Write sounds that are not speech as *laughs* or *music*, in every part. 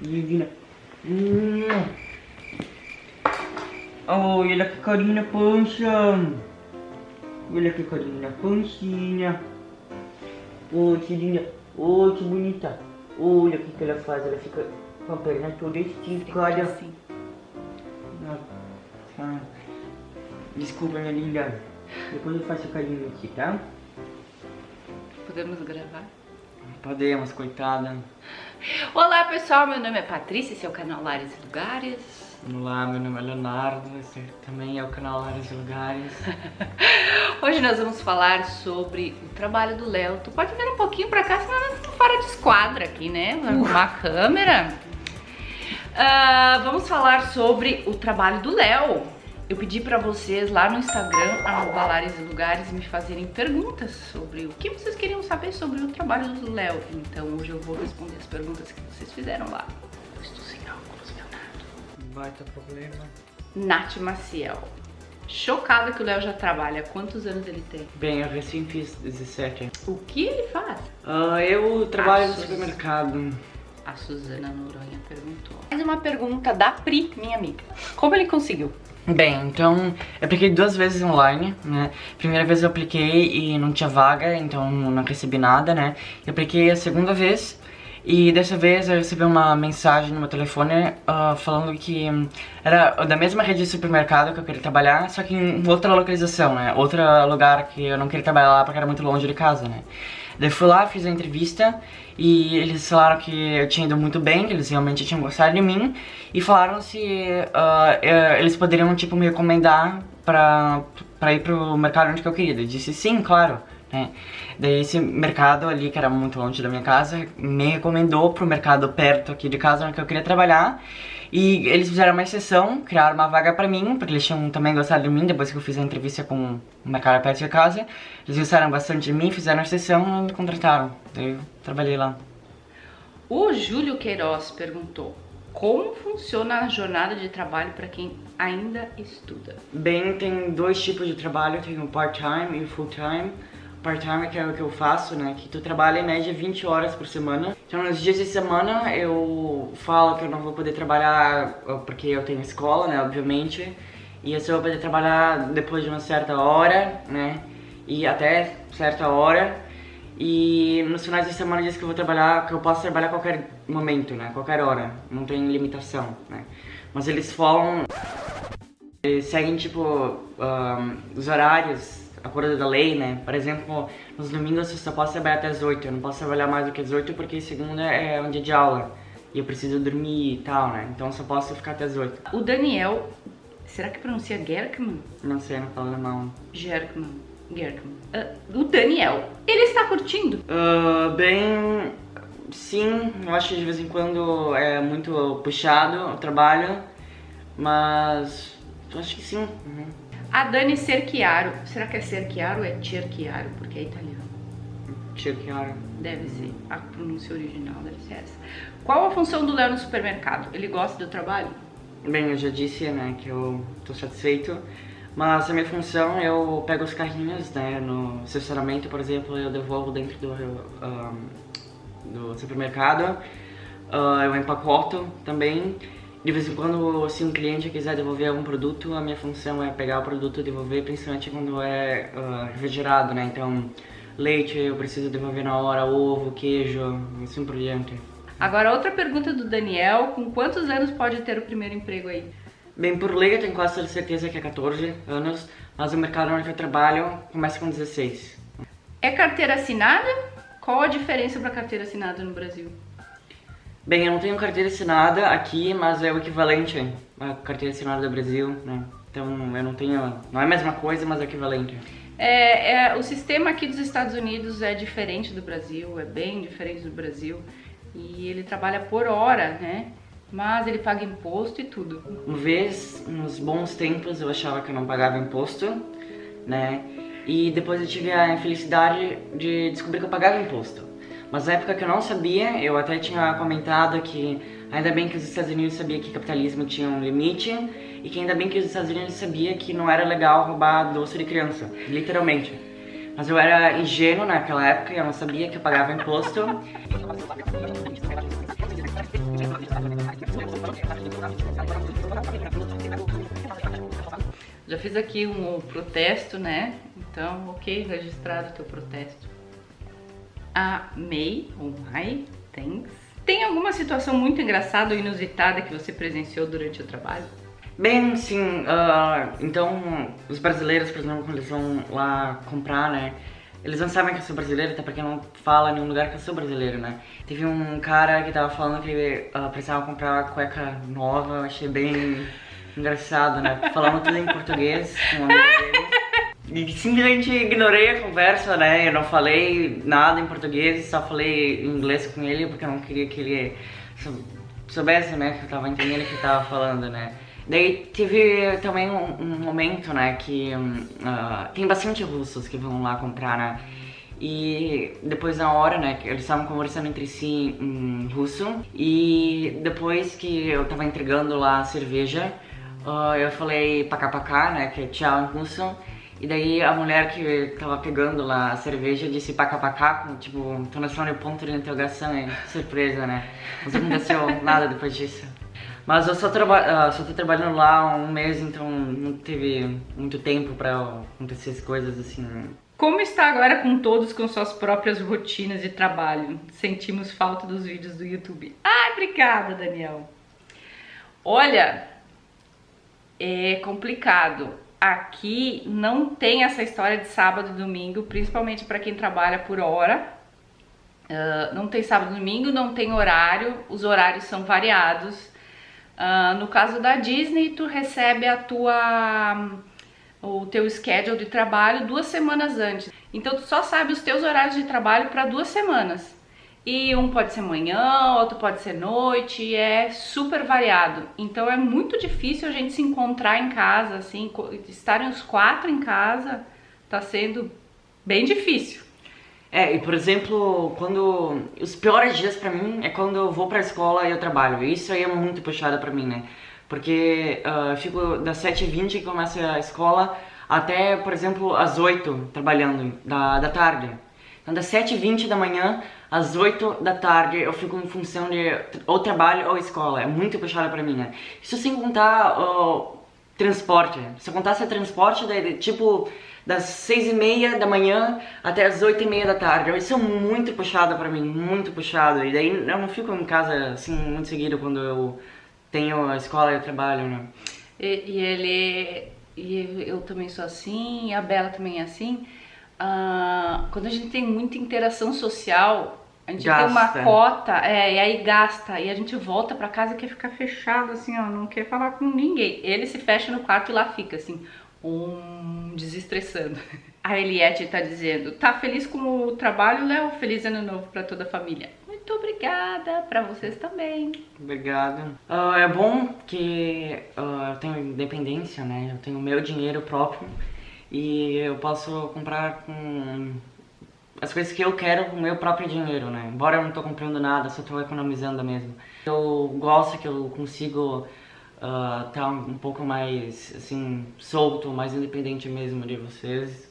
Divina. Hum. Olha que carinho na pança. Olha que pancinha. Oi, que linda. Oi, que bonita. Olha o que, que ela faz. Ela fica com a perna toda esticada. Assim. Nossa. Desculpa, minha linda. Depois eu faço carinho aqui, tá? Podemos gravar? Podemos, coitada. Olá pessoal, meu nome é Patrícia, esse é o canal Lares e Lugares. Olá, meu nome é Leonardo, esse também é o canal Lares e Lugares. *laughs* Hoje nós vamos falar sobre o trabalho do Léo. Tu pode vir um pouquinho pra cá, senão nós estamos fora de esquadra aqui, né? Vamos arrumar a câmera. Uh, vamos falar sobre o trabalho do Léo. Eu pedi pra vocês lá no Instagram, arroba Lares e Lugares, me fazerem perguntas sobre o que vocês queriam saber sobre o trabalho do Léo. Então hoje eu vou responder as perguntas que vocês fizeram lá. Eu estou sem óculos, Leonardo. Vai ter problema. Nath Maciel. Chocada que o Léo já trabalha. Quantos anos ele tem? Bem, eu recém fiz 17. O que ele faz? Ah, eu trabalho no supermercado. A Suzana Noronha perguntou. Mais uma pergunta da Pri, minha amiga. Como ele conseguiu? Bem, então eu apliquei duas vezes online, né? Primeira vez eu apliquei e não tinha vaga, então não recebi nada, né? Eu apliquei a segunda vez e dessa vez eu recebi uma mensagem no meu telefone ah, falando que era da mesma rede de supermercado que eu queria trabalhar, só que em outra localização, né? Outro lugar que eu não queria trabalhar lá porque era muito longe de casa, né? Daí fui lá, fiz a entrevista e eles falaram que eu tinha ido muito bem, que eles realmente tinham gostado de mim e falaram se eh, eles poderiam, tipo, me recomendar pra, pra ir pro mercado onde que eu queria. Eu disse sim, claro, né? Daí esse mercado ali, que era muito longe da minha casa, me recomendou pro mercado perto aqui de casa onde que eu queria trabalhar e eles fizeram uma exceção, criaram uma vaga pra mim, porque eles tinham também gostado de mim depois que eu fiz a entrevista com uma cara perto de casa. Eles gostaram bastante de mim, fizeram a exceção e me contrataram. Daí eu trabalhei lá. O Júlio Queiroz perguntou. Como funciona a jornada de trabalho para quem ainda estuda? Bem, tem dois tipos de trabalho, tem o part-time e o full-time. Part-time que é o que eu faço, né, que tu trabalha em média 20 horas por semana. Então nos dias de semana eu falo que eu não vou poder trabalhar ó, porque eu tenho escola, né, obviamente. E eu só vou poder trabalhar depois de uma certa hora, né, e até certa hora. E nos finais de semana diz que eu vou trabalhar, que eu posso trabalhar a qualquer momento, né, qualquer hora. Não tem limitação, né. Mas eles falam eles seguem, tipo, ahn, os horários, acordo da lei, né? Por exemplo, nos domingos eu só posso trabalhar até as 8, eu não posso trabalhar mais do que as 8 porque segunda é um dia de aula e eu preciso dormir e tal, né? Então eu só posso ficar até as 8. O Daniel, será que pronuncia Gerkman? Não sei, não falo alemão. Gerkman. Gerkman. Ah, o Daniel, ele está curtindo? Ah, bem, sim, eu acho que de vez em quando é muito puxado o trabalho, mas eu acho que sim. uhum. A Dani Cerchiaro, será que é Cerchiaro ou é Cerchiaro? Porque é italiano. Tio Chiara. Deve ser. A pronúncia original deve ser essa. Qual a função do Léo no supermercado? Ele gosta do trabalho? Bem, eu já disse, né, que eu tô satisfeito, mas a minha função, eu pego os carrinhos, né, no estacionamento, por exemplo, eu devolvo dentro do, ahn, do supermercado, Ah, eu empacoto também, de vez em quando, se um cliente quiser devolver algum produto, a minha função é pegar o produto e devolver, principalmente quando é ah, refrigerado, né, então leite eu preciso devolver na hora, ovo, queijo, assim por diante. Agora, outra pergunta do Daniel: com quantos anos pode ter o primeiro emprego aí? Bem, por lei eu tenho quase certeza que é 14 anos, mas o mercado onde eu trabalho começa com 16. É carteira assinada? Qual a diferença para carteira assinada no Brasil? Bem, eu não tenho carteira assinada aqui, mas é o equivalente à carteira assinada do Brasil, né? Então eu não tenho. Não é a mesma coisa, mas é equivalente. É, é, o sistema aqui dos Estados Unidos é diferente do Brasil, é bem diferente do Brasil. E ele trabalha por hora, né? Mas ele paga imposto e tudo. Uma vez, nos bons tempos, eu achava que eu não pagava imposto, né? E depois eu tive a infelicidade de descobrir que eu pagava imposto. Mas na época que eu não sabia, eu até tinha comentado que ainda bem que os Estados Unidos sabia que capitalismo tinha um limite e que ainda bem que os Estados Unidos sabia que não era legal roubar doce de criança, literalmente. Mas eu era ingênuo naquela época, eu não sabia que eu pagava imposto. Já fiz aqui um protesto, né? Então, ok, registrado o teu protesto. A May, ou Mai, thanks. Tem alguma situação muito engraçada ou inusitada que você presenciou durante o trabalho? Bem, sim, uh, então os brasileiros, por exemplo, quando eles vão lá comprar, né, eles não sabem que eu sou brasileiro, até porque não fala em nenhum lugar que eu sou brasileiro, né. Teve um cara que tava falando que uh, precisava comprar cueca nova, eu achei bem engraçado, né, falando tudo em português um amigo dele. Simplesmente ignorei a conversa, né, eu não falei nada em português, só falei inglês com ele, porque eu não queria que ele soubesse, né, que eu tava entendendo o que ele tava falando, né. Daí teve também um, um momento, né, que uh, tem bastante russos que vão lá comprar, né, e depois na hora, né, eles estavam conversando entre si em russo, e depois que eu tava entregando lá a cerveja, uh, eu falei pacá né, que é tchau em russo, e daí a mulher que tava pegando lá a cerveja disse pacá com, tipo, entonação de ponto de interrogação, e surpresa, né, não aconteceu nada depois disso. Mas eu só, traba uh, só tô trabalhando lá há um mês, então não teve muito tempo pra acontecer as coisas assim. Como está agora com todos com suas próprias rotinas de trabalho? Sentimos falta dos vídeos do YouTube. Ai, obrigada, Daniel. Olha, é complicado. Aqui não tem essa história de sábado e domingo, principalmente para quem trabalha por hora. Uh, não tem sábado e domingo, não tem horário, os horários são variados. Uh, no caso da Disney, tu recebe a tua o teu schedule de trabalho duas semanas antes. Então tu só sabe os teus horários de trabalho para duas semanas. E um pode ser manhã, outro pode ser noite, é super variado. Então é muito difícil a gente se encontrar em casa, assim, estarem os quatro em casa, tá sendo bem difícil. É, e por exemplo, quando. Os piores dias pra mim é quando eu vou pra escola e eu trabalho. Isso aí é muito puxado pra mim, né? Porque uh, eu fico das 7h20 que começa a escola até, por exemplo, às 8 trabalhando da, da tarde. Então das 7h20 da manhã às 8 da tarde eu fico em função de ou trabalho ou escola. É muito puxado pra mim, né? Isso sem contar o transporte. Se eu contasse transporte, daí, tipo das seis e meia da manhã até as oito e meia da tarde. Isso é muito puxado pra mim, muito puxado. E daí eu não fico em casa assim muito seguido quando eu tenho a escola e o trabalho, né? E, e ele... E eu também sou assim, a Bela também é assim. Uh, quando a gente tem muita interação social, a gente gasta. tem uma cota, é, e aí gasta, e a gente volta pra casa e quer ficar fechado, assim, ó, não quer falar com ninguém. Ele se fecha no quarto e lá fica, assim um desestressando. *laughs* A Eliette tá dizendo, tá feliz com o trabalho, Léo? Feliz ano novo para toda a família. Muito obrigada, para vocês também. Obrigado. Uh, é bom que uh, eu tenho independência, né? Eu tenho meu dinheiro próprio e eu posso comprar com as coisas que eu quero com o meu próprio dinheiro, né? Embora eu não tô comprando nada, só tô economizando mesmo. Eu gosto que eu consigo uh, tá um pouco mais, assim, solto, mais independente mesmo de vocês.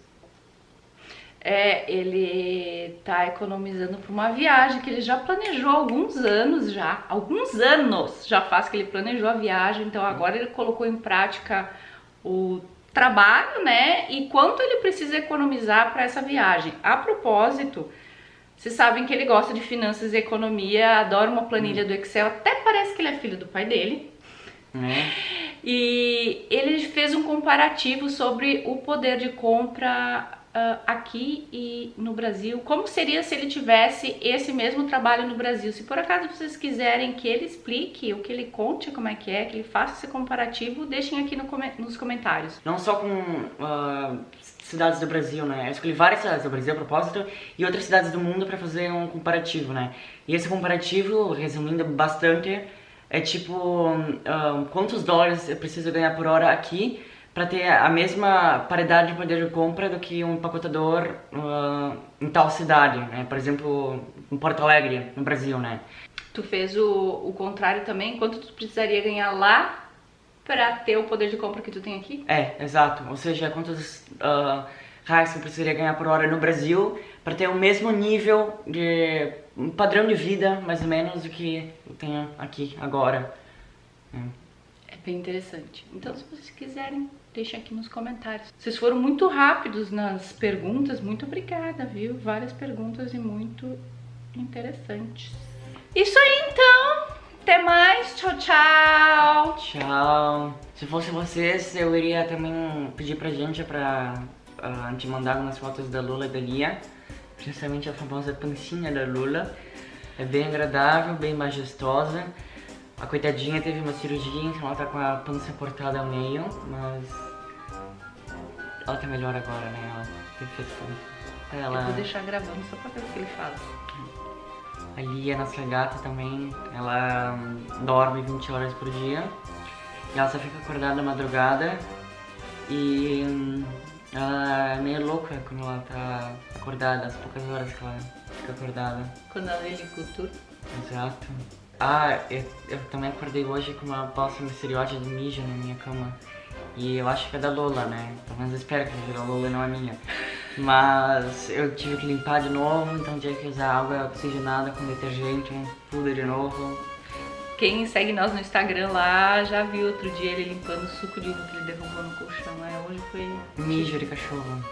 É, ele tá economizando para uma viagem que ele já planejou há alguns anos já, alguns anos já faz que ele planejou a viagem, então agora ele colocou em prática o trabalho, né? E quanto ele precisa economizar para essa viagem. A propósito, vocês sabem que ele gosta de finanças e economia, adora uma planilha do Excel, até parece que ele é filho do pai dele. Né? E ele fez um comparativo sobre o poder de compra uh, aqui e no Brasil. Como seria se ele tivesse esse mesmo trabalho no Brasil? Se por acaso vocês quiserem que ele explique, ou que ele conte como é que é, que ele faça esse comparativo, deixem aqui no, nos comentários. Não só com uh, cidades do Brasil, né? Eu escolhi várias cidades do Brasil a propósito e outras cidades do mundo para fazer um comparativo, né? E esse comparativo, resumindo bastante, é tipo um, quantos dólares eu preciso ganhar por hora aqui para ter a mesma paridade de poder de compra do que um empacotador uh, em tal cidade, né? Por exemplo, em Porto Alegre, no Brasil, né? Tu fez o, o contrário também? Quanto tu precisaria ganhar lá para ter o poder de compra que tu tem aqui? É, exato. Ou seja, quantos uh, reais eu precisaria ganhar por hora no Brasil para ter o mesmo nível de um padrão de vida, mais ou menos, do que eu tenho aqui agora. É bem interessante. Então, se vocês quiserem, deixa aqui nos comentários. Vocês foram muito rápidos nas perguntas, muito obrigada, viu? Várias perguntas e muito interessantes. Isso aí, então. Até mais. Tchau, tchau. Tchau. Se fosse vocês, eu iria também pedir pra gente pra uh, te mandar algumas fotos da Lula e da Lia. Principalmente a famosa pancinha da Lula. É bem agradável, bem majestosa. A coitadinha teve uma cirurgia, então ela tá com a pança cortada ao meio, mas... Ela tá melhor agora, né? Ela teve feito ela... Eu vou deixar gravando só pra ver o que ele fala. A Lia, nossa gata também, ela dorme 20 horas por dia. E ela só fica acordada na madrugada. E hum, ela é meio louca quando ela tá acordada, as poucas horas que ela fica acordada. Quando ela lê cultura. Exato. Ah, eu, eu, também acordei hoje com uma poça misteriosa de mijo na minha cama. E eu acho que é da Lola, né? Pelo menos eu espero que seja da Lola e não é minha. Mas eu tive que limpar de novo, então tive que usar água oxigenada com detergente, tudo de novo. Quem segue nós no Instagram lá já viu outro dia ele limpando o suco de uva que ele derrubou no colchão. Né? Hoje foi... Mijo de cachorro.